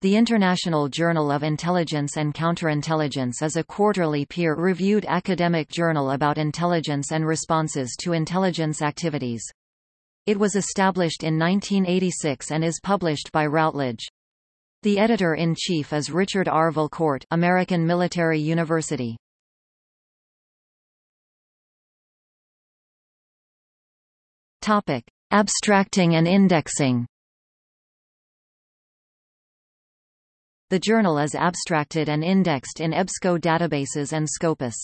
The International Journal of Intelligence and Counterintelligence is a quarterly peer-reviewed academic journal about intelligence and responses to intelligence activities. It was established in 1986 and is published by Routledge. The editor-in-chief is Richard R. Valcourt American Military University. Topic: Abstracting and indexing. The journal is abstracted and indexed in EBSCO databases and Scopus.